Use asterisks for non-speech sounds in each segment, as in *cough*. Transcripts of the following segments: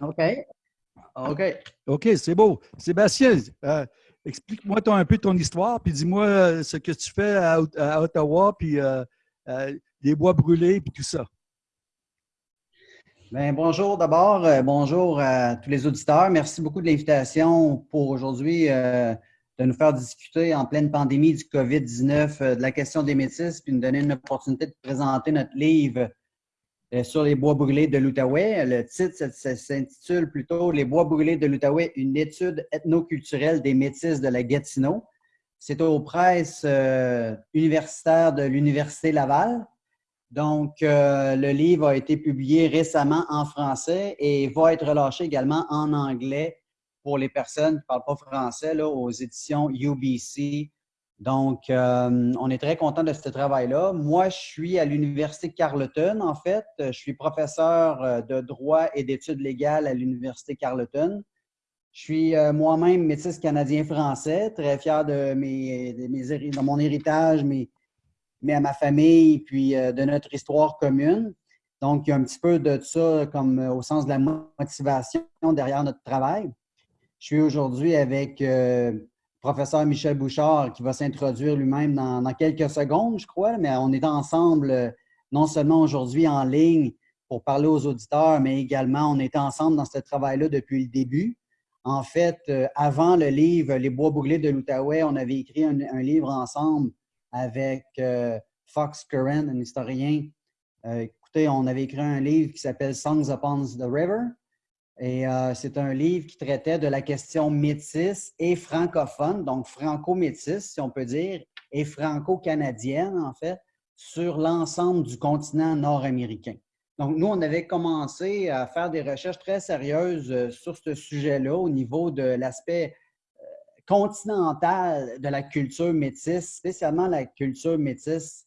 OK. OK. OK, c'est beau. Sébastien, euh, explique-moi un peu ton histoire, puis dis-moi euh, ce que tu fais à, Ottawa, puis euh, les bois brûlés, puis tout ça. Bien, bonjour d'abord. bonjour à tous les auditeurs. Merci beaucoup de l'invitation pour aujourd'hui de nous faire discuter en pleine pandémie du COVID-19 de la question des métis, puis nous donner une opportunité de présenter notre livre sur les bois brûlés de l'Outaouais. Le titre s'intitule plutôt Les bois brûlés de l'Outaouais, une étude ethnoculturelle des métis de la Gatineau. C'est aux presses euh, universitaires de l'Université Laval. Donc, euh, le livre a été publié récemment en français et va être relâché également en anglais pour les personnes qui ne parlent pas français aux éditions UBC donc, euh, on est très content de ce travail-là. Moi, je suis à l'Université Carleton, en fait. Je suis professeur euh, de droit et d'études légales à l'Université Carleton. Je suis euh, moi-même métis canadien-français, très fier de, mes, de, mon héritage, mais, mais à ma famille, puis de notre histoire commune. Donc, il y a un petit peu de ça comme au sens de la motivation derrière notre travail. Je suis aujourd'hui avec professeur Michel Bouchard qui va s'introduire lui-même dans, quelques secondes, je crois, mais on est ensemble euh, non seulement aujourd'hui en ligne pour parler aux auditeurs, mais également on est ensemble dans ce travail-là depuis le début. En fait, euh, avant le livre Les bois brûlés de l'Outaouais, on avait écrit un, livre ensemble avec euh, Fox Curran, un historien. écoutez, on avait écrit un livre qui s'appelle Songs Upon the River, et euh, c'est un livre qui traitait de la question métisse et francophone, donc franco-métisse, si on peut dire, et franco-canadienne, en fait, sur l'ensemble du continent nord-américain. Donc, nous, on avait commencé à faire des recherches très sérieuses euh, sur ce sujet-là au niveau de l'aspect euh, continental de la culture métisse, spécialement la culture métisse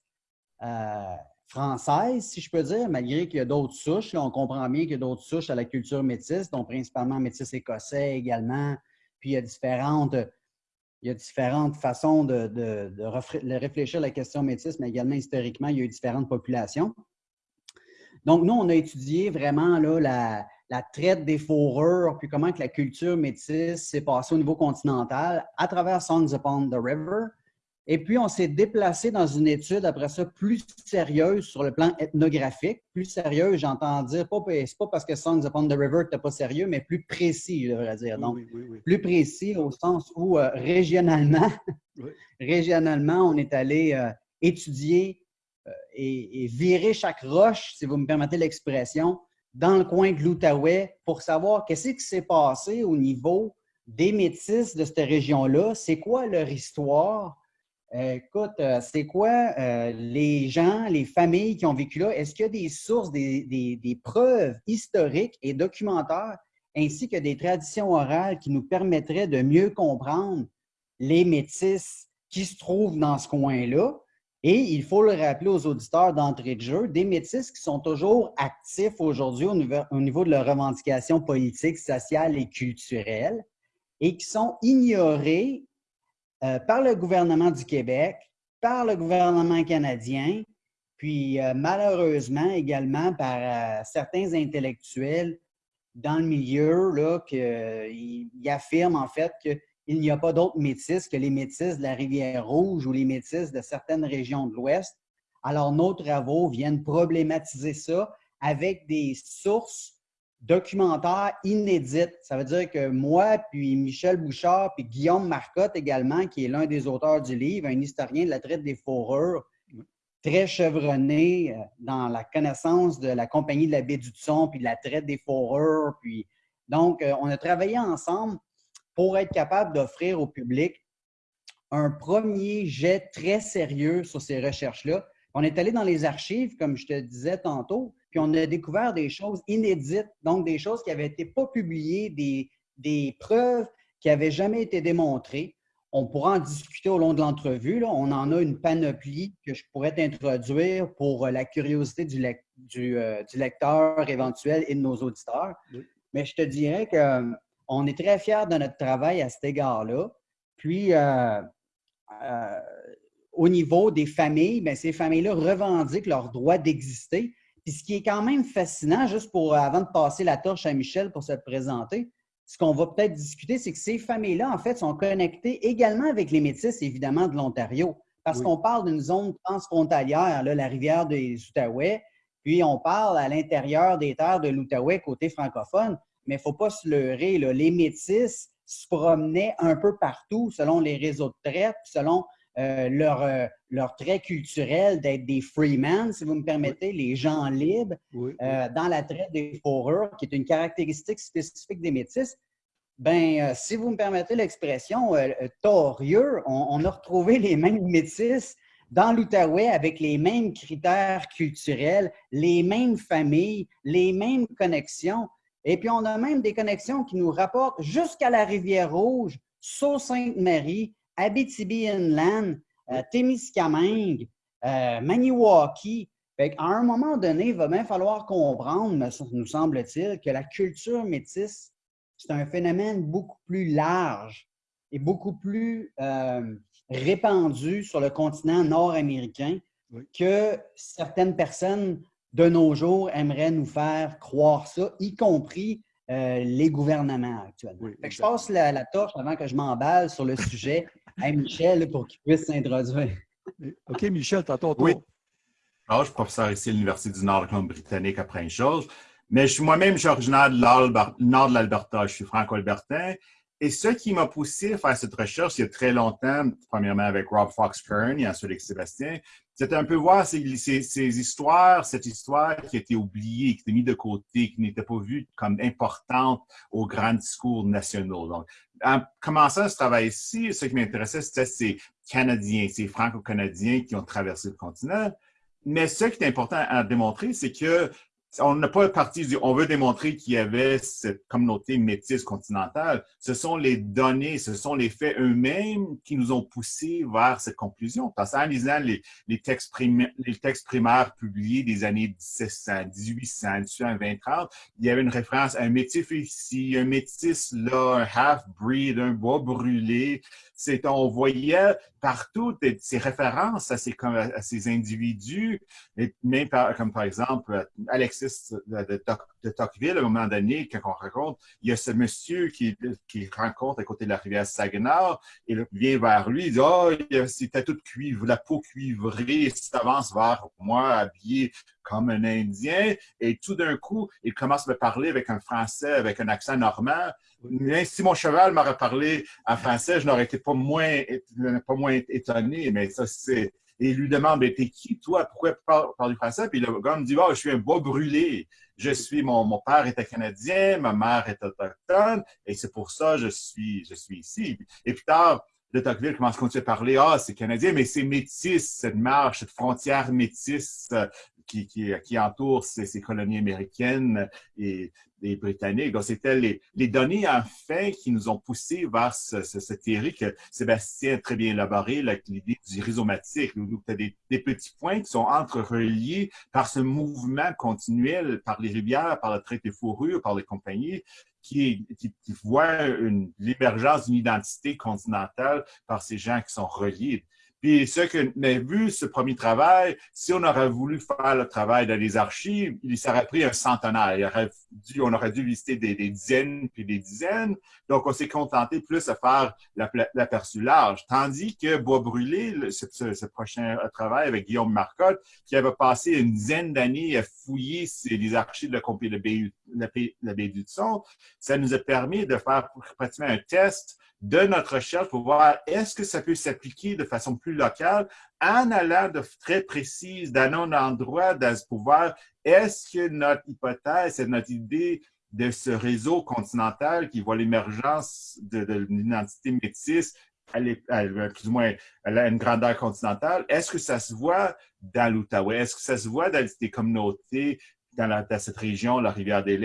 française, si je peux dire, malgré qu'il y a d'autres souches. on comprend bien qu'il y a d'autres souches à la culture métisse, dont principalement métis écossais également. Puis il y a différentes, il y a différentes façons de, de, réfléchir à la question métisse, mais également historiquement, il y a eu différentes populations. Donc, nous, on a étudié vraiment là, la, la traite des fourrures, puis comment que la culture métisse s'est passée au niveau continental à travers Songs Upon the River, et puis, on s'est déplacé dans une étude, après ça, plus sérieuse sur le plan ethnographique. Plus sérieuse, j'entends dire, pas, c'est pas parce que Songs Upon the River n'était pas sérieux, mais plus précis, je devrais dire. Donc, plus précis au sens où, euh, régionalement, *laughs* *laughs* régionalement, on est allé euh, étudier euh, et, virer chaque roche, si vous me permettez l'expression, dans le coin de l'Outaouais pour savoir qu'est-ce qui s'est passé au niveau des métis de cette région-là, c'est quoi leur histoire, écoute, euh, c'est quoi euh, les gens, les familles qui ont vécu là? Est-ce qu'il y a des sources, des, preuves historiques et documentaires, ainsi que des traditions orales qui nous permettraient de mieux comprendre les métis qui se trouvent dans ce coin-là? Et il faut le rappeler aux auditeurs d'entrée de jeu, des métis qui sont toujours actifs aujourd'hui au niveau, au niveau de leur revendication politique, sociale et culturelle et qui sont ignorés euh, par le gouvernement du Québec, par le gouvernement canadien, puis euh, malheureusement également par euh, certains intellectuels dans le milieu là, qui affirment en fait qu'il n'y a pas d'autres métis que les métis de la Rivière-Rouge ou les métis de certaines régions de l'Ouest. Alors, nos travaux viennent problématiser ça avec des sources documentaire inédite. Ça veut dire que moi, puis Michel Bouchard, puis Guillaume Marcotte également, qui est l'un des auteurs du livre, un historien de la traite des fourrures, très chevronné euh, dans la connaissance de la compagnie de la baie du Son, puis de la traite des fourrures. Puis... Donc, euh, on a travaillé ensemble pour être capable d'offrir au public un premier jet très sérieux sur ces recherches-là. On est allé dans les archives, comme je te disais tantôt, puis on a découvert des choses inédites, donc des choses qui n'avaient été pas publiées, des, preuves qui n'avaient jamais été démontrées. On pourra en discuter au long de l'entrevue. On en a une panoplie que je pourrais introduire pour la curiosité du, euh, lecteur éventuel et de nos auditeurs. Mais je te dirais qu'on est très fiers de notre travail à cet égard-là. Puis, euh, euh, au niveau des familles, bien, ces familles-là revendiquent leur droit d'exister Puis ce qui est quand même fascinant, juste pour avant de passer la torche à Michel pour se présenter, ce qu'on va peut-être discuter, c'est que ces familles-là, en fait, sont connectées également avec les métis, évidemment, de l'Ontario. Parce qu'on parle d'une zone transfrontalière, là, la rivière des Outaouais, puis on parle à l'intérieur des terres de l'Outaouais, côté francophone, mais il ne faut pas se leurrer. Les métis se promenaient un peu partout selon les réseaux de traite, selon euh, leur, euh, leur trait culturel d'être des freemen, si vous me permettez, les gens libres, euh, dans la traite des fourrures, qui est une caractéristique spécifique des métis. Ben, si vous me permettez l'expression, torieux, on, on, a retrouvé les mêmes métis dans l'Outaouais avec les mêmes critères culturels, les mêmes familles, les mêmes connexions. Et puis, on a même des connexions qui nous rapportent jusqu'à la Rivière-Rouge, Sault-Sainte-Marie, Abitibi-Inland, euh, Témiscamingue, euh, Maniwaki. à un moment donné, il va bien falloir comprendre, nous semble-t-il, que la culture métisse, c'est un phénomène beaucoup plus large et beaucoup plus euh, répandu sur le continent nord-américain que certaines personnes de nos jours aimeraient nous faire croire ça, y compris euh, les gouvernements actuellement. je passe la, torche avant que je m'emballe sur le sujet Michel pour qu'il puisse s'introduire. *laughs* OK, Michel, t'as ton tour. Oui. Alors, je suis professeur ici à l'Université du Nord de Colombie-Britannique à Prince-Georges, mais je suis moi-même, je suis originaire de nord de l'Alberta. Je suis franco-albertain et ce qui m'a poussé à faire cette recherche il y a très longtemps, premièrement avec Rob Fox Kern et ensuite avec Sébastien, c'était un peu voir ces, histoires, cette histoire qui été oubliée, qui été mise de côté, qui n'était pas vue comme importante aux grands discours nationaux. Donc, en commençant ce travail-ci, ce qui m'intéressait, c'était ces Canadiens, ces Franco-Canadiens qui ont traversé le continent. Mais ce qui est important à démontrer, c'est que on n'a pas parti du on veut démontrer qu'il y avait cette communauté métisse continentale. Ce sont les données, ce sont les faits eux-mêmes qui nous ont poussés vers cette conclusion. Parce qu'en lisant les, textes primaires, publiés des années 1700, 1800, 1800, 2030, il y avait une référence à un métis ici, un métis là, un half-breed, un bois brûlé. On voyait partout ces références à ces, individus, même comme par exemple Alexis de, Tocqueville, à un moment donné, quand on raconte, il y a ce monsieur qui, rencontre à côté de la rivière Saguenay, et il vient vers lui, il dit « Oh, c'était tout cuivre, la peau cuivrée, s'avance vers moi, habillé comme un Indien, et tout d'un coup, il commence à me parler avec un Français, avec un accent normand. Mais si mon cheval m'aurait parlé en français, je n'aurais été pas moins, pas moins étonné, mais ça, c'est et il lui demande mais T'es qui, toi? Pourquoi tu parles, du français? Puis le gars me dit oh, Je suis un bois brûlé. Je suis, mon, mon père était canadien, ma mère est autochtone, et c'est pour ça que je suis, je suis ici. Et plus tard, de Tocqueville commence à continuer à parler Ah, c'est canadien, mais c'est métis, cette marche, cette frontière métisse qui, qui, qui entoure ces, colonies américaines et, et britanniques. Donc, c'était les, les, données, enfin, qui nous ont poussé vers ce, ce, cette théorie que Sébastien a très bien élaboré, l'idée du rhizomatique, où tu as des, petits points qui sont entre-reliés par ce mouvement continuel, par les rivières, par le trait des fourrures, par les compagnies, qui, qui, qui voient l'émergence d'une identité continentale par ces gens qui sont reliés. Puis ce que a vu, ce premier travail, si on aurait voulu faire le travail dans les archives, il s'aurait pris un centenaire. On aurait dû visiter des, dizaines puis des dizaines. Donc, on s'est contenté plus à faire l'aperçu large. Tandis que Bois Brûlé, ce, prochain travail avec Guillaume Marcotte, qui avait passé une dizaine d'années à fouiller les archives de la baie, la baie du Son, ça nous a permis de faire pratiquement un test de notre recherche pour voir est-ce que ça peut s'appliquer de façon locale en allant de très précise dans un endroit, dans pouvoir. Est-ce que notre hypothèse notre idée de ce réseau continental qui voit l'émergence de, l'identité métisse, elle est, plus ou moins, elle a une grandeur continentale. Est-ce que ça se voit dans l'Outaouais? Est-ce que ça se voit dans des communautés dans, cette région, la rivière des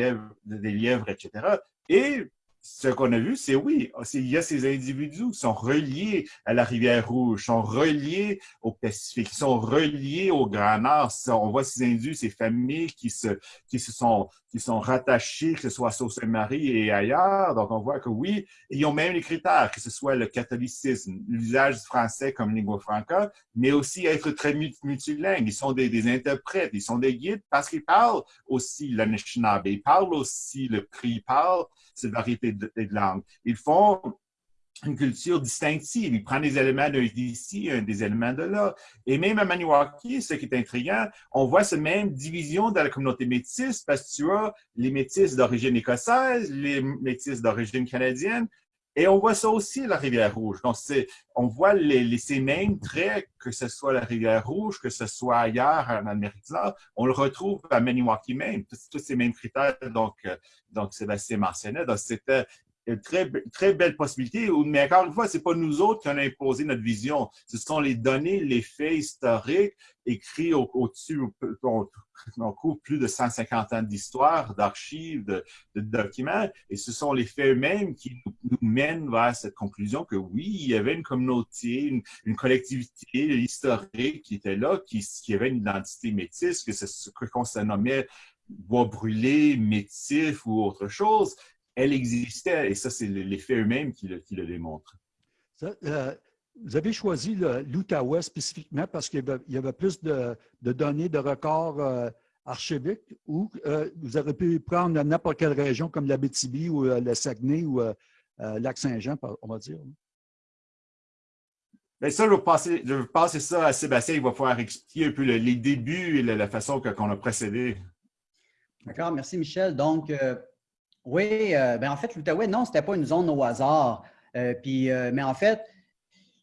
des Lièvres etc.? Et ce qu'on a vu, c'est oui, il y a ces individus qui sont reliés à la rivière Rouge, sont reliés au Pacifique, sont reliés au Grand Nord. On voit ces individus, ces familles qui se, qui se sont, qui sont rattachées, que ce soit à Sault-Saint-Marie et ailleurs. Donc, on voit que oui, ils ont même les critères, que ce soit le catholicisme, l'usage du français comme lingua franca, mais aussi être très multilingue. Ils sont des, des interprètes, ils sont des guides parce qu'ils parlent aussi l'Anishinaabe, ils parlent aussi le cri, ils parlent cette variété de. Ils font une culture distinctive. Ils prennent des éléments d'ici, des éléments de là. Et même à Maniwaki, ce qui est intriguant, on voit cette même division dans la communauté métisse parce que tu as les métis d'origine écossaise, les métis d'origine canadienne, et on voit ça aussi la Rivière-Rouge. Donc, on voit les, ces mêmes traits, que ce soit la Rivière-Rouge, que ce soit ailleurs en Amérique du Nord, on le retrouve à Maniwaki même, tous ces mêmes critères, donc, euh, donc Sébastien mentionnait. Donc, c'était une très, très belle possibilité, mais encore une fois, ce n'est pas nous autres qui avons imposé notre vision. Ce sont les données, les faits historiques écrits au-dessus, on, couvre plus de 150 ans d'histoire, d'archives, de, documents, et ce sont les faits eux-mêmes qui nous, mènent vers cette conclusion que oui, il y avait une communauté, une, collectivité historique qui était là, qui, avait une identité métisse, que ce qu'on se nommait bois brûlé, métif ou autre chose, elle existait et ça, c'est les faits eux-mêmes qui, le, démontrent. Euh, vous avez choisi l'Outaouais spécifiquement parce qu'il y, avait plus de, données, de records euh, archiviques ou euh, vous auriez pu prendre n'importe quelle région comme la l'Abitibi ou le Saguenay ou Lac-Saint-Jean, on va dire. Bien, ça, je vais, passer, ça à Sébastien. Il va pouvoir expliquer un peu les débuts et la, façon qu'on a procédé. D'accord, merci Michel. Donc, oui, euh, ben en fait, l'Outaouais, non, ce n'était pas une zone au hasard. Euh, puis, euh, mais en fait,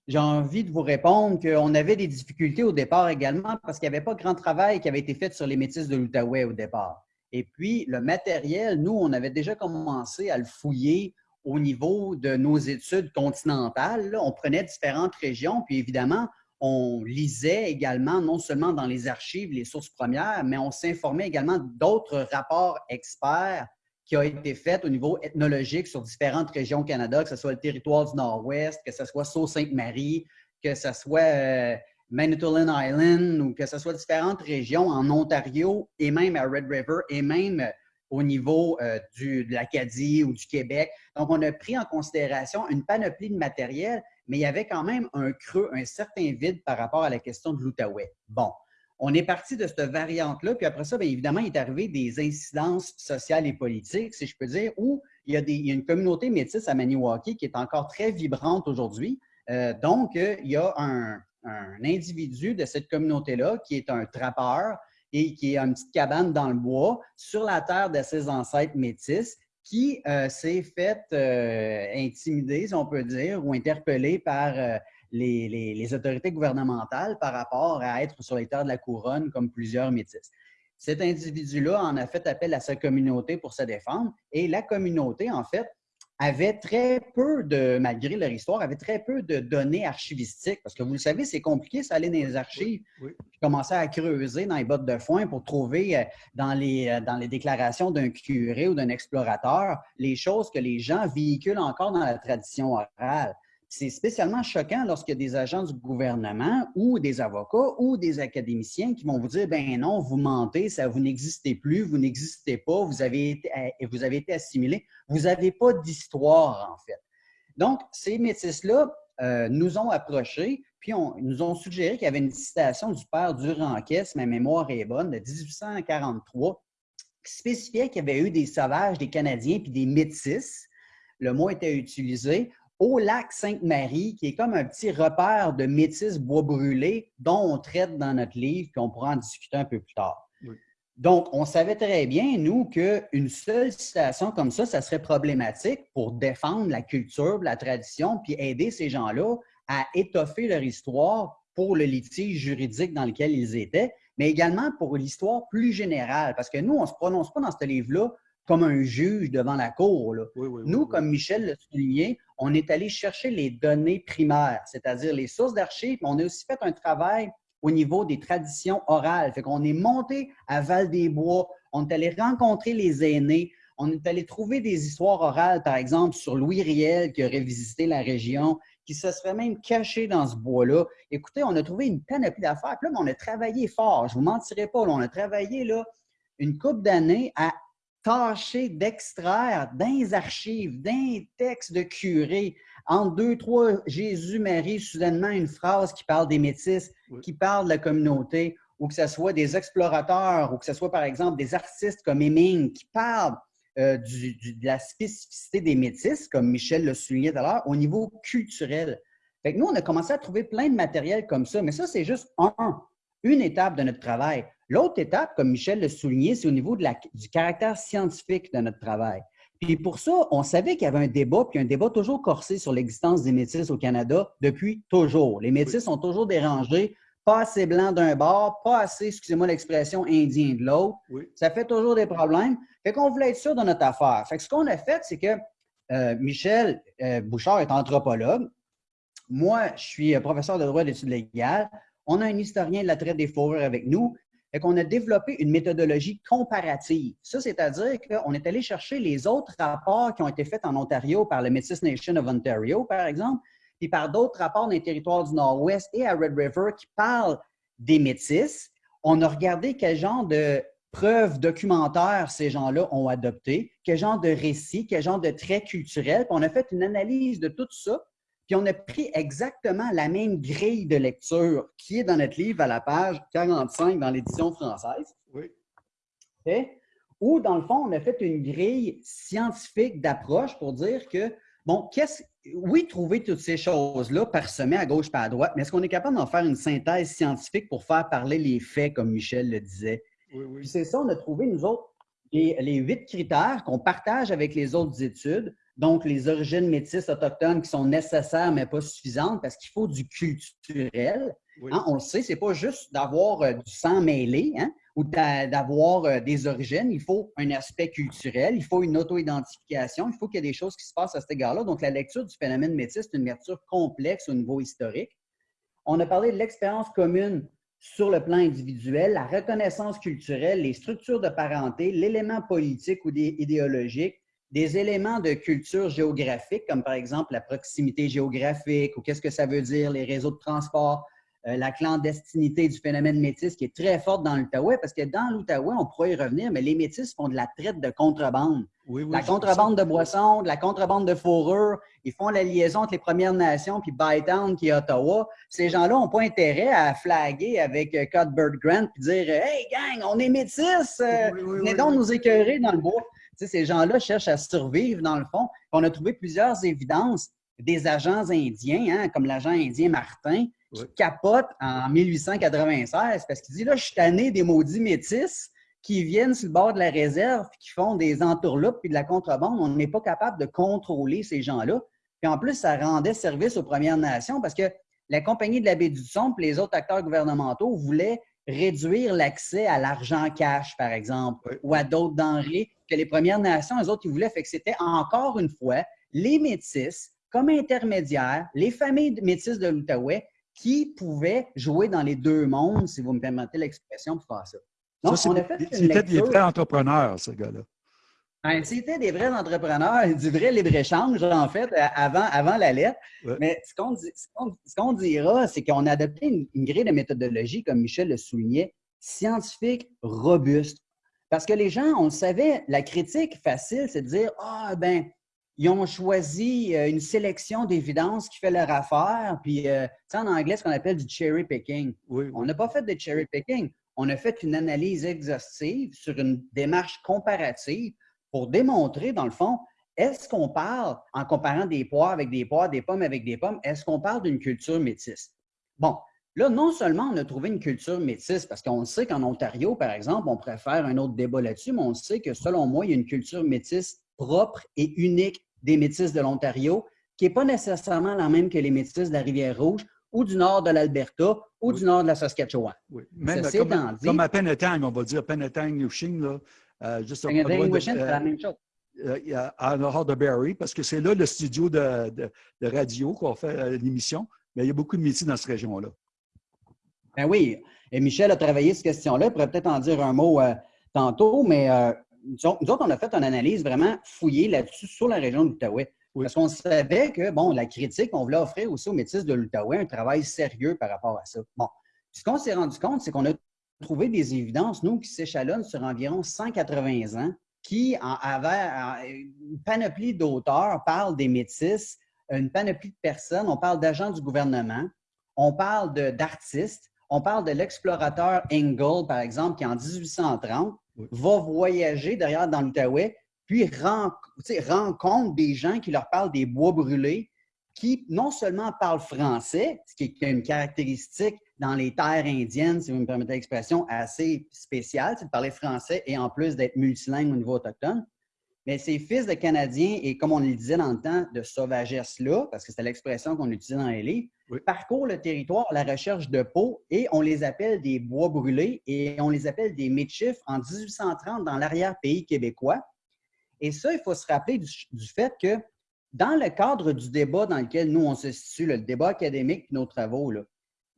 j'ai envie de vous répondre qu'on avait des difficultés au départ également parce qu'il n'y avait pas grand travail qui avait été fait sur les métis de l'Outaouais au départ. Et puis, le matériel, nous, on avait déjà commencé à le fouiller au niveau de nos études continentales. On prenait différentes régions, puis évidemment, on lisait également, non seulement dans les archives, les sources premières, mais on s'informait également d'autres rapports experts qui a été faite au niveau ethnologique sur différentes régions au Canada, que ce soit le territoire du Nord-Ouest, que ce soit Sault-Sainte-Marie, que ce soit euh, Manitoulin Island ou que ce soit différentes régions en Ontario et même à Red River et même au niveau euh, de l'Acadie ou du Québec. Donc, on a pris en considération une panoplie de matériel, mais il y avait quand même un creux, un certain vide par rapport à la question de l'Outaouais. Bon, on est parti de cette variante-là, puis après ça, bien évidemment, il est arrivé des incidences sociales et politiques, si je peux dire, où il y a, des, une communauté métisse à Maniwaki qui est encore très vibrante aujourd'hui. Euh, donc, euh, il y a un, individu de cette communauté-là qui est un trappeur et qui est une petite cabane dans le bois sur la terre de ses ancêtres métis qui euh, s'est fait intimider, si on peut dire, ou interpellé par les, autorités gouvernementales par rapport à être sur les terres de la couronne comme plusieurs métis. Cet individu-là en a fait appel à sa communauté pour se défendre et la communauté, en fait, avait très peu de, malgré leur histoire, avait très peu de données archivistiques. Parce que vous le savez, c'est compliqué, ça aller dans les archives. Oui, commencer à creuser dans les bottes de foin pour trouver euh, dans les, euh, dans les déclarations d'un curé ou d'un explorateur les choses que les gens véhiculent encore dans la tradition orale. C'est spécialement choquant lorsqu'il y a des agents du gouvernement ou des avocats ou des académiciens qui vont vous dire ben non, vous mentez, ça vous n'existez plus, vous n'existez pas, vous avez été, eh, vous avez été assimilé, vous n'avez pas d'histoire en fait. Donc, ces métis-là euh, nous ont approchés, puis on, nous ont suggéré qu'il y avait une citation du père Duranquet, si ma mémoire est bonne, de 1843, qui spécifiait qu'il y avait eu des sauvages, des Canadiens, puis des métis. Le mot était utilisé au lac Sainte-Marie, qui est comme un petit repère de métis bois brûlé dont on traite dans notre livre, puis on pourra en discuter un peu plus tard. Donc, on savait très bien, nous, qu'une seule citation comme ça, ça serait problématique pour défendre la culture, la tradition, puis aider ces gens-là à étoffer leur histoire pour le litige juridique dans lequel ils étaient, mais également pour l'histoire plus générale. Parce que nous, on ne se prononce pas dans ce livre-là comme un juge devant la cour. Nous, comme Michel l'a souligné, on est allé chercher les données primaires, c'est-à-dire les sources d'archives. On a aussi fait un travail au niveau des traditions orales. Fait qu'on est monté à Val-des-Bois, on est allé rencontrer les aînés, On est allé trouver des histoires orales, par exemple, sur Louis Riel qui aurait visité la région, qui se serait même caché dans ce bois-là. Écoutez, on a trouvé une panoplie d'affaires. Puis là, on a travaillé fort. Je ne vous mentirai pas, on a travaillé là, une couple d'années à tâcher d'extraire dans archives, d'un texte de curé, en deux, trois Jésus-Marie, soudainement une phrase qui parle des métis, qui parle de la communauté, ou que ce soit des explorateurs, ou que ce soit par exemple des artistes comme Heming qui parlent euh, de la spécificité des métis, comme Michel le soulignait tout à l'heure, au niveau culturel. Fait que nous, on a commencé à trouver plein de matériel comme ça, mais ça, c'est juste un, une étape de notre travail. L'autre étape, comme Michel le soulignait, c'est au niveau de la, du caractère scientifique de notre travail. Puis pour ça, on savait qu'il y avait un débat, puis un débat toujours corsé sur l'existence des métis au Canada depuis toujours. Les métis sont toujours dérangés, pas assez blancs d'un bord, pas assez, excusez-moi l'expression, indien de l'autre. Ça fait toujours des problèmes. Fait qu'on voulait être sûr de notre affaire. Fait que ce qu'on a fait, c'est que euh, Michel euh, Bouchard est anthropologue. Moi, je suis euh, professeur de droit d'études légales. On a un historien de la traite des fourrures avec nous. Fait qu'on a développé une méthodologie comparative. Ça, c'est-à-dire qu'on est allé chercher les autres rapports qui ont été faits en Ontario par le Métis Nation of Ontario, par exemple, puis par d'autres rapports dans les territoires du Nord-Ouest et à Red River qui parlent des Métis. On a regardé quel genre de preuves documentaires ces gens-là ont adopté, quel genre de récits, quel genre de traits culturels. On a fait une analyse de tout ça puis on a pris exactement la même grille de lecture qui est dans notre livre à la page 45 dans l'édition française. Oui. Où, dans le fond, on a fait une grille scientifique d'approche pour dire que, bon, qu'est-ce, oui, trouver toutes ces choses-là parsemées à gauche pas à droite, mais est-ce qu'on est capable d'en faire une synthèse scientifique pour faire parler les faits, comme Michel le disait? Oui, oui. Puis c'est ça, on a trouvé, nous autres, les huit critères qu'on partage avec les autres études donc, les origines métisses autochtones qui sont nécessaires mais pas suffisantes parce qu'il faut du culturel. Hein, on le sait, c'est pas juste d'avoir euh, du sang mêlé hein, ou d'avoir euh, des origines. Il faut un aspect culturel, il faut une auto-identification, il faut qu'il y ait des choses qui se passent à cet égard-là. Donc, la lecture du phénomène métis, c'est une lecture complexe au niveau historique. On a parlé de l'expérience commune sur le plan individuel, la reconnaissance culturelle, les structures de parenté, l'élément politique ou idéologique, des éléments de culture géographique, comme par exemple la proximité géographique ou qu'est-ce que ça veut dire, les réseaux de transport, euh, la clandestinité du phénomène métis qui est très forte dans l'Outaouais, parce que dans l'Outaouais, on pourrait y revenir, mais les métis font de la traite de contrebande. Oui, la contrebande de boissons, de la contrebande de fourrure, ils font la liaison entre les Premières Nations puis Bytown qui est Ottawa. Ces gens-là n'ont pas intérêt à flaguer avec euh, Cuthbert Grant et dire Hey gang, on est métis, euh, venez donc nous écœurer dans le bois ces gens-là cherchent à survivre, dans le fond. On a trouvé plusieurs évidences des agents indiens, hein, comme l'agent indien Martin, qui capote en 1896 parce qu'il dit là, je suis tanné des maudits métis qui viennent sur le bord de la réserve qui font des entourloupes et de la contrebande. On n'est pas capable de contrôler ces gens-là. Puis en plus, ça rendait service aux Premières Nations parce que la Compagnie de la baie du Son et les autres acteurs gouvernementaux voulaient réduire l'accès à l'argent cash, par exemple, ou à d'autres denrées que les Premières Nations, eux autres, ils voulaient. Fait que c'était encore une fois les Métis comme intermédiaires, les familles métisses de l'Outaouais qui pouvaient jouer dans les deux mondes, si vous me permettez l'expression, pour faire ça. Donc, on a fait C'était des vrais entrepreneurs, ce gars-là. Ben, c'était des vrais entrepreneurs, *laughs* du vrai libre-échange, en fait, avant, avant la lettre. Mais ce qu'on dira, c'est qu'on a adopté une, une, grille de méthodologie, comme Michel le soulignait, scientifique, robuste. Parce que les gens, on le savait, la critique facile, c'est de dire Ah, ben, ils ont choisi euh, une sélection d'évidence qui fait leur affaire. Puis, euh, tu sais, en anglais, ce qu'on appelle du cherry picking. On n'a pas fait de cherry picking. On a fait une analyse exhaustive sur une démarche comparative pour démontrer, dans le fond, est-ce qu'on parle, en comparant des poires avec des poires, des pommes avec des pommes, est-ce qu'on parle d'une culture métisse? Bon, Là, non seulement on a trouvé une culture métisse, parce qu'on sait qu'en Ontario, par exemple, on préfère un autre débat là-dessus, mais on sait que selon moi, il y a une culture métisse propre et unique des métisses de l'Ontario, qui n'est pas nécessairement la même que les métisses de la Rivière-Rouge ou du nord de l'Alberta ou du nord de la Saskatchewan. Oui, même comme, comme, à Penetang, on va dire Penetang, Nushing, là, euh, juste Penetang, c'est la même chose. Euh, en nord de Barrie, parce que c'est là le studio de, de, de radio qu'on fait euh, l'émission, mais il y a beaucoup de métiers dans cette région-là. Ben oui, et Michel a travaillé cette question-là. Il pourrait peut-être en dire un mot euh, tantôt, mais euh, nous autres, on a fait une analyse vraiment fouillée là-dessus sur la région de l'Outaouais. Parce qu'on savait que, bon, la critique, on voulait offrir aussi aux métis de l'Outaouais un travail sérieux par rapport à ça. Bon, ce qu'on s'est rendu compte, c'est qu'on a trouvé des évidences, nous, qui s'échelonnent sur environ 180 ans, qui, avaient une panoplie d'auteurs, parlent des métis, une panoplie de personnes, on parle d'agents du gouvernement, on parle d'artistes, on parle de l'explorateur Engel, par exemple, qui en 1830 va voyager derrière dans l'Outaouais, puis rencontre des gens qui leur parlent des bois brûlés, qui non seulement parlent français, ce qui est une caractéristique dans les terres indiennes, si vous me permettez l'expression, assez spéciale, c'est de parler français et en plus d'être multilingue au niveau autochtone, mais ces fils de Canadiens, et comme on le disait dans le temps, de sauvagesse-là, parce que c'était l'expression qu'on utilisait dans les livres, parcourent le territoire à la recherche de peau et on les appelle des bois brûlés et on les appelle des méchifs en 1830 dans l'arrière-pays québécois. Et ça, il faut se rappeler du, fait que dans le cadre du débat dans lequel nous, on se situe, le débat académique nos travaux, là,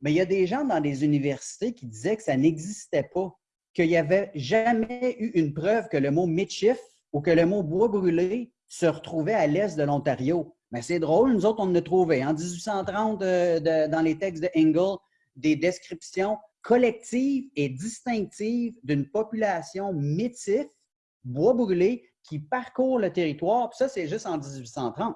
mais il y a des gens dans des universités qui disaient que ça n'existait pas, qu'il n'y avait jamais eu une preuve que le mot méchif ou que le mot bois brûlé se retrouvait à l'est de l'Ontario. Mais c'est drôle, nous autres, on a trouvé en 1830 euh, dans les textes de Engel des descriptions collectives et distinctives d'une population métisse, bois brûlé, qui parcourt le territoire. Puis ça, c'est juste en 1830.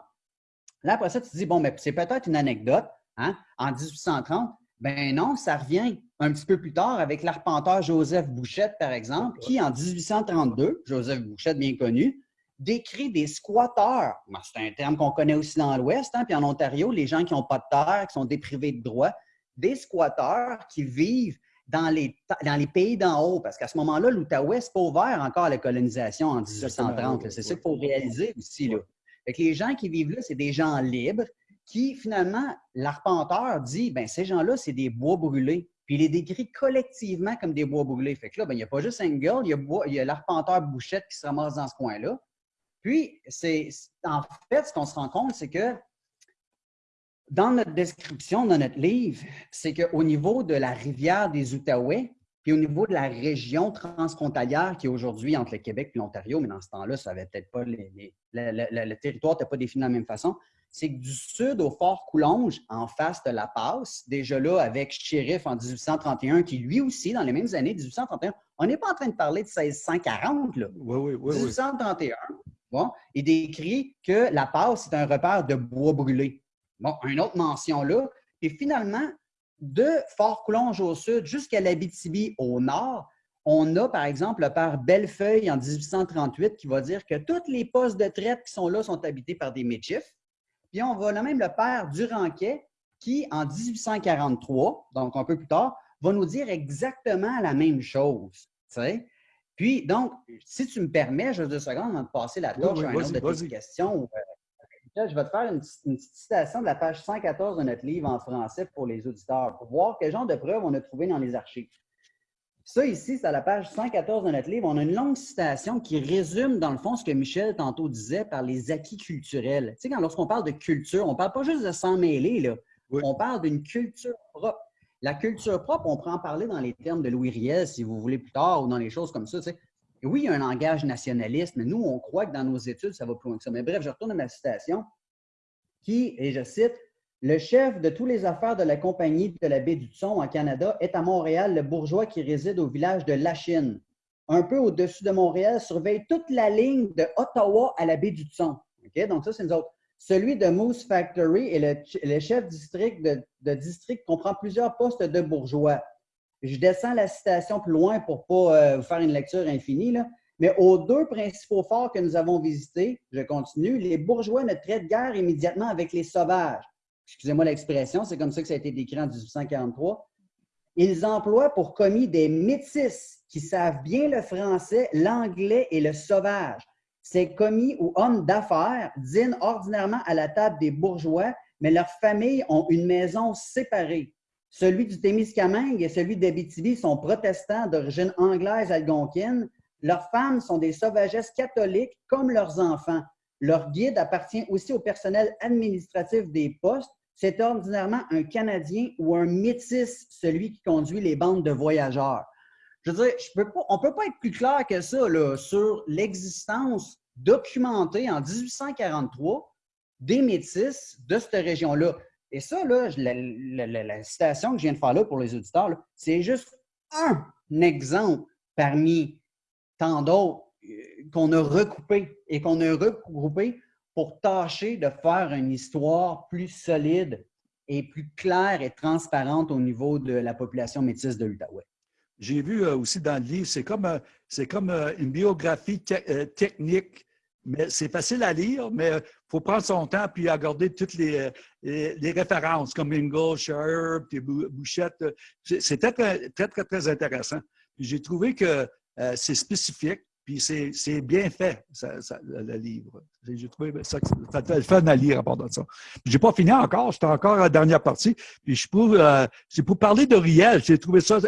Là, après ça, tu te dis, bon, mais c'est peut-être une anecdote. Hein? En 1830, ben non, ça revient un petit peu plus tard avec l'arpenteur Joseph Bouchette, par exemple, qui, en 1832, Joseph Bouchette bien connu, décrit des squatteurs. C'est un terme qu'on connaît aussi dans l'Ouest, hein, puis en Ontario, les gens qui n'ont pas de terre, qui sont déprivés de droits, des squatteurs qui vivent dans les, dans les pays d'en haut, parce qu'à ce moment-là, l'Outaouais, n'est pas ouvert encore à la colonisation en 1830. C'est ça qu'il faut réaliser aussi. Là. les gens qui vivent là, c'est des gens libres qui, finalement, l'arpenteur dit, ben ces gens-là, c'est des bois brûlés. Puis il les décrit collectivement comme des bois brûlés. Fait que là, ben, il n'y a pas juste Engel, il y a, l'arpenteur Bouchette qui se ramasse dans ce coin-là. Puis, c'est en fait, ce qu'on se rend compte, c'est que dans notre description, dans notre livre, c'est qu'au niveau de la rivière des Outaouais, puis au niveau de la région transfrontalière qui est aujourd'hui entre le Québec et l'Ontario, mais dans ce temps-là, ça avait peut-être pas les, le territoire n'était pas défini de la même façon, c'est que du sud au Fort Coulonge, en face de la passe, déjà là avec Sheriff en 1831, qui lui aussi, dans les mêmes années, 1831, on n'est pas en train de parler de 1640, là. Oui, oui, oui. 1831, bon, il décrit que la passe est un repère de bois brûlé. Bon, une autre mention là. Et finalement, de Fort Coulonge au sud jusqu'à l'Abitibi au nord, on a, par exemple, le père Bellefeuille en 1838 qui va dire que tous les postes de traite qui sont là sont habités par des méchifs. Puis on va même le père Duranquet, qui, en 1843, donc un peu plus tard, va nous dire exactement la même chose. Puis, donc, si tu me permets, juste deux secondes avant de passer la torche à un autre de tes questions, je vais te faire une, petite citation de la page 114 de notre livre en français pour les auditeurs, pour voir quel genre de preuves on a trouvé dans les archives. Ça, ici, c'est à la page 114 de notre livre. On a une longue citation qui résume, dans le fond, ce que Michel tantôt disait par les acquis culturels. Tu sais, lorsqu'on parle de culture, on ne parle pas juste de s'en mêler, là. On parle d'une culture propre. La culture propre, on peut en parler dans les termes de Louis Riel, si vous voulez, plus tard, ou dans les choses comme ça. Tu sais. Oui, il y a un langage nationaliste, mais nous, on croit que dans nos études, ça va plus loin que ça. Mais bref, je retourne à ma citation qui, et je cite, le chef de toutes les affaires de la compagnie de la baie du Thon en Canada est à Montréal le bourgeois qui réside au village de Lachine. Un peu au-dessus de Montréal, surveille toute la ligne de Ottawa à la baie du Thon. Donc, ça, c'est nous autres. Celui de Moose Factory est le, chef district de, district comprend plusieurs postes de bourgeois. Je descends la citation plus loin pour ne pas euh, vous faire une lecture infinie, mais aux deux principaux forts que nous avons visités, je continue, les bourgeois ne traitent guère immédiatement avec les sauvages excusez-moi l'expression, c'est comme ça que ça a été décrit en 1843, ils emploient pour commis des métis qui savent bien le français, l'anglais et le sauvage. Ces commis ou hommes d'affaires dînent ordinairement à la table des bourgeois, mais leurs familles ont une maison séparée. Celui du Témiscamingue et celui d'Abitibi sont protestants d'origine anglaise algonquine. Leurs femmes sont des sauvagesses catholiques comme leurs enfants. Leur guide appartient aussi au personnel administratif des postes. C'est ordinairement un Canadien ou un métis, celui qui conduit les bandes de voyageurs. Je veux dire, on ne peut pas être plus clair que ça sur l'existence documentée en 1843 des métis de cette région-là. Et ça, la, citation que je viens de faire là pour les auditeurs, c'est juste un exemple parmi tant d'autres euh, qu'on a recoupé et qu'on a regroupé pour tâcher de faire une histoire plus solide et plus claire et transparente au niveau de la population métisse de l'Outaouais. J'ai vu euh, aussi dans le livre, c'est comme, euh, comme une biographie technique mais c'est facile à lire, mais il faut prendre son temps puis regarder toutes les, les, références comme Ingle, Sherb, Bouchette. C'est très, très, très, très intéressant. J'ai trouvé que euh, c'est spécifique, puis c'est bien fait, le livre. J'ai trouvé ça, ça fun à lire à part de ça. Je n'ai pas fini encore, j'étais encore à la dernière partie. Puis je pour, euh, pour parler de Riel. J'ai trouvé ça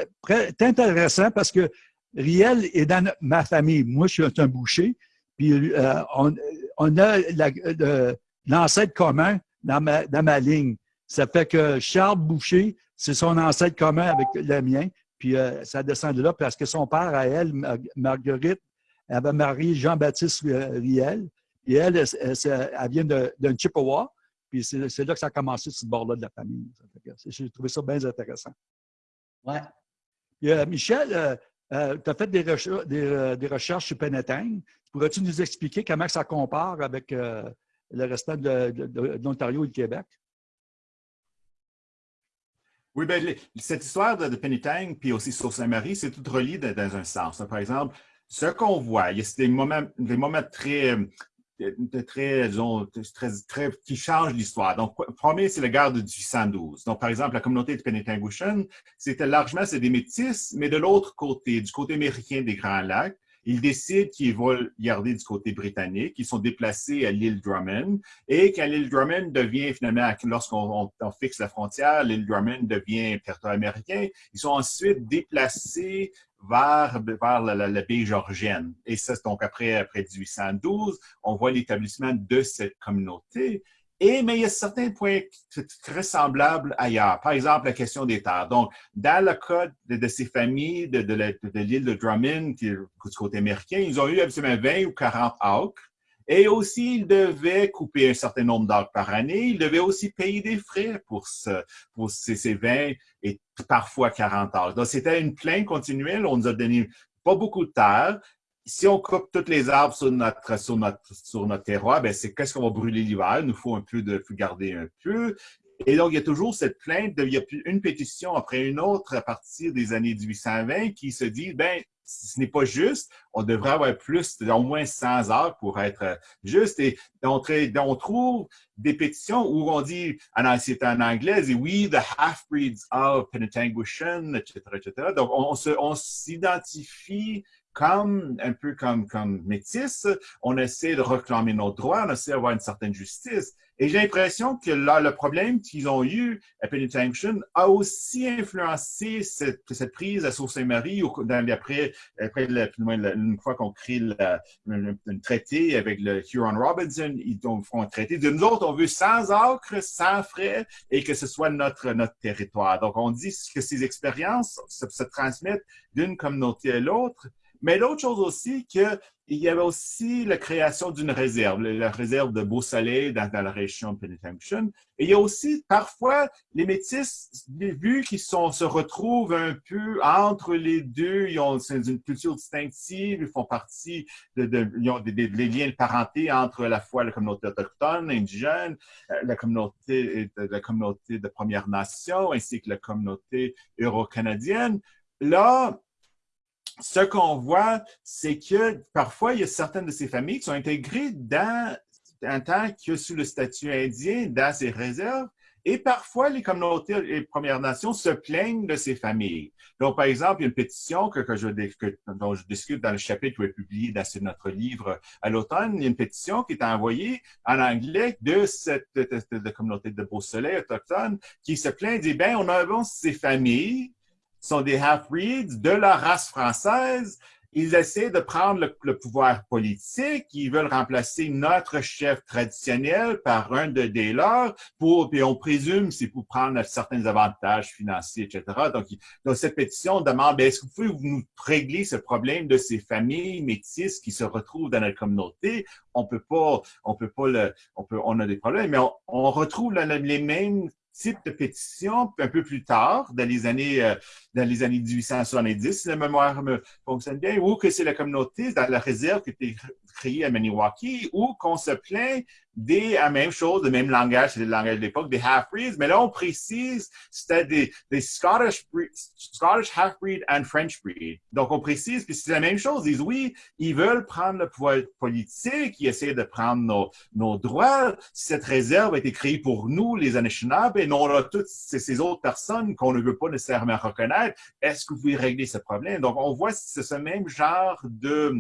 intéressant parce que Riel est dans ma famille. Moi, je suis un boucher. Puis euh, on, on, a l'ancêtre commun dans ma, dans ma ligne. Ça fait que Charles Boucher, c'est son ancêtre commun avec le mien. Puis euh, ça descend de là parce que son père, à elle, Marguerite, avait marié Jean-Baptiste Riel. Et elle, elle, vient d'un Chippewa. Puis c'est là que ça a commencé ce bord-là de la famille. J'ai trouvé ça bien intéressant. Ouais. Euh, Michel, euh, tu as fait des, des, recherches sur Penetang. Pourrais-tu nous expliquer comment ça compare avec le restant de, l'Ontario et du Québec? Oui, bien, cette histoire de, de puis aussi sur Saint-Marie, c'est tout relié dans, un sens. Par exemple, ce qu'on voit, il y a des moments très, très, disons, très, très, qui changent l'histoire. Donc, premier, c'est la guerre de 1812. Donc, par exemple, la communauté de Penetangushan, c'était largement, c'est des métis, mais de l'autre côté, du côté américain des Grands Lacs, ils décident qu'ils vont garder du côté britannique. Ils sont déplacés à l'île Drummond. Et quand l'île Drummond devient finalement, lorsqu'on fixe la frontière, l'île Drummond devient territoire américain, ils sont ensuite déplacés vers, vers la, la, baie georgienne. Et ça, donc après, après 1812, on voit l'établissement de cette communauté. Et, mais il y a certains points très semblables ailleurs. Par exemple, la question des terres. Donc, dans le cas de, ces familles de, de l'île de, Drummond, qui est du côté américain, ils ont eu absolument 20 ou 40 acres. Et aussi, ils devaient couper un certain nombre d'acres par année. Ils devaient aussi payer des frais pour, ce, pour ces, ces 20 et parfois 40 acres. Donc, c'était une plainte continuelle. On nous a donné pas beaucoup de terre si on coupe toutes les arbres sur notre, sur notre, sur notre terroir, ben c'est qu'est-ce qu'on va brûler l'hiver? Il nous faut un peu de garder un peu. Et donc, il y a toujours cette plainte, il y a une pétition après une autre à partir des années 1820 qui se dit, ben, ce n'est pas juste, on devrait avoir plus, au moins 100 heures pour être juste. Et on, trouve des pétitions où on dit, c'est en anglais, oui, the half-breeds of Penetangushan, etc., etc. Donc, on s'identifie comme, un peu comme, comme métis, on essaie de réclamer nos droits, on essaie d'avoir une certaine justice. Et j'ai l'impression que là, le problème qu'ils ont eu à Penitentiary a aussi influencé cette, cette prise à Sault-Saint-Marie après, après une fois qu'on crée un traité avec le Huron Robinson, ils font un traité de nous autres, on veut sans acres, sans frais et que ce soit notre, notre territoire. Donc, on dit que ces expériences se transmettent d'une communauté à l'autre. Mais l'autre chose aussi, qu'il y avait aussi la création d'une réserve, la réserve de Beau-Soleil dans, la région de Penetangushan. Et il y a aussi parfois les métis, vu qu'ils se retrouvent un peu entre les deux, ils ont une culture distinctive, ils font partie de, ils ont des, liens de parenté entre la fois la communauté autochtone, indigène, euh, la communauté, la communauté de Première Nation, ainsi que la communauté euro-canadienne. Là, ce qu'on voit, c'est que parfois, il y a certaines de ces familles qui sont intégrées dans, en tant que sous le statut indien dans ces réserves. Et parfois, les communautés et les Premières Nations se plaignent de ces familles. Donc, par exemple, il y a une pétition que, je, dont je discute dans le chapitre qui est publié dans notre livre à l'automne. Il y a une pétition qui est envoyée en anglais de cette communauté de Beau-Soleil autochtone qui se plaint, dit, ben, on a ces familles sont des half-breeds de la race française ils essaient de prendre le, pouvoir politique, ils veulent remplacer notre chef traditionnel par un de des leurs, pour, puis on présume c'est pour prendre certains avantages financiers, etc. Donc, donc cette pétition demande, ben, est-ce que vous pouvez nous régler ce problème de ces familles métisses qui se retrouvent dans notre communauté? On peut pas, on peut pas le, on peut, on a des problèmes, mais on, on retrouve les mêmes type de pétition un peu plus tard, dans les années, euh, dans les années 1870, si la mémoire me fonctionne bien, ou que c'est la communauté dans la réserve qui été créée à Maniwaki, ou qu'on se plaint des, la même chose, le même langage, c'est le langage de l'époque, des half-breeds, mais là, on précise, c'était des, des Scottish, Scottish half-breed and French breed. Donc, on précise, puis c'est la même chose. Ils disent, oui, ils veulent prendre le pouvoir politique, ils essaient de prendre nos, nos droits. Cette réserve a été créée pour nous, les Anishinaabe, et non là, toutes ces, autres personnes qu'on ne veut pas nécessairement reconnaître. Est-ce que vous pouvez régler ce problème? Donc, on voit ce même genre de,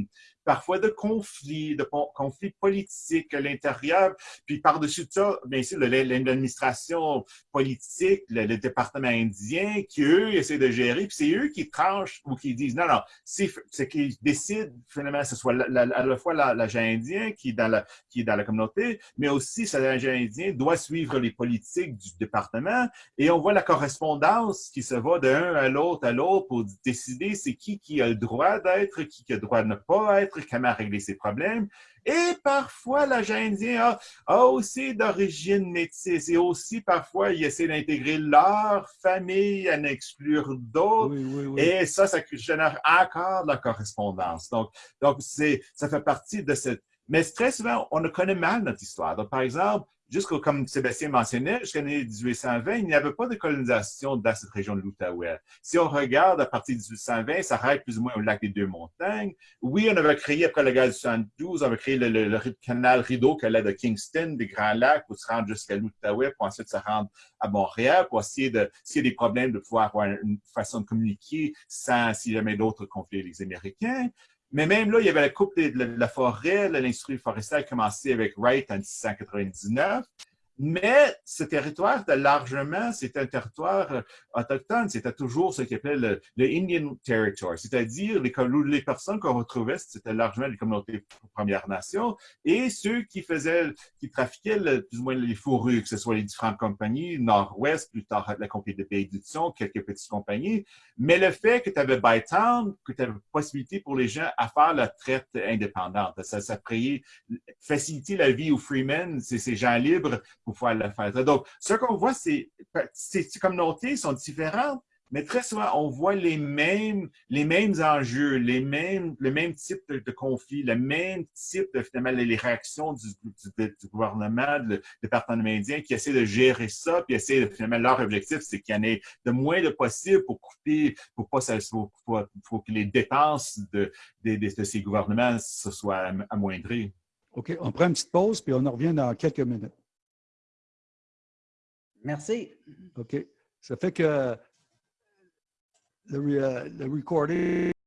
parfois de conflits, de conflits politiques à l'intérieur. Puis par-dessus ça, bien sûr, l'administration politique, le, département indien, qui eux essaient de gérer, puis c'est eux qui tranchent ou qui disent non, non, c'est qu'ils décident finalement, ce soit la, à la fois l'agent indien qui est, dans la, qui est dans la communauté, mais aussi cet agent indien doit suivre les politiques du département. Et on voit la correspondance qui se va d'un à l'autre à l'autre pour décider c'est qui qui a le droit d'être, qui a le droit de ne pas être, comment régler ses problèmes. Et parfois, l'agent indien a, aussi d'origine métisse et aussi parfois, il essaie d'intégrer leur famille, à n'exclure d'autres. Et ça, ça génère encore de la correspondance. Donc, donc ça fait partie de cette... Mais très souvent, on ne connaît mal notre histoire. Donc, par exemple, jusqu'au, comme Sébastien mentionnait, jusqu'à l'année 1820, il n'y avait pas de colonisation dans cette région de l'Outaouais. Si on regarde à partir de 1820, ça arrête plus ou moins au lac des Deux-Montagnes. Oui, on avait créé, après la guerre de 72, on avait créé le, canal Rideau qui allait de Kingston, des Grands Lacs, pour se rendre jusqu'à l'Outaouais, pour ensuite se rendre à Montréal, pour essayer de, s'il y a des problèmes, de pouvoir avoir une façon de communiquer sans, s'il y avait d'autres conflits les Américains. Mais même là, il y avait la coupe de, la forêt, l'industrie forestière a commencé avec Wright en 1699. Mais ce territoire était largement, c'était un territoire euh, autochtone, c'était toujours ce qu'on appelait le, Indian Territory, c'est-à-dire les, les personnes qu'on retrouvait, c'était largement les communautés Premières Nations et ceux qui faisaient, qui trafiquaient plus ou moins les fourrures, que ce soit les différentes compagnies, Nord-Ouest, plus tard la compagnie de Pays du quelques petites compagnies. Mais le fait que tu avais Bytown, que tu avais possibilité pour les gens à faire la traite indépendante, ça, ça faciliter la vie aux freemen, c'est ces gens libres pour pouvoir le faire. Donc, ce qu'on voit, c'est ces communautés sont différentes, mais très souvent, on voit les mêmes, les mêmes enjeux, les mêmes, le même type de, conflit, le même type de finalement les réactions du, gouvernement, du département indien qui essaie de gérer ça, puis essaie de finalement leur objectif, c'est qu'il y en ait de moins de possible pour couper, pour pas que les dépenses de, ces gouvernements se soient amoindries. OK, on prend une petite pause, puis on en revient dans quelques minutes. Merci. OK. Ça fait que le, le recording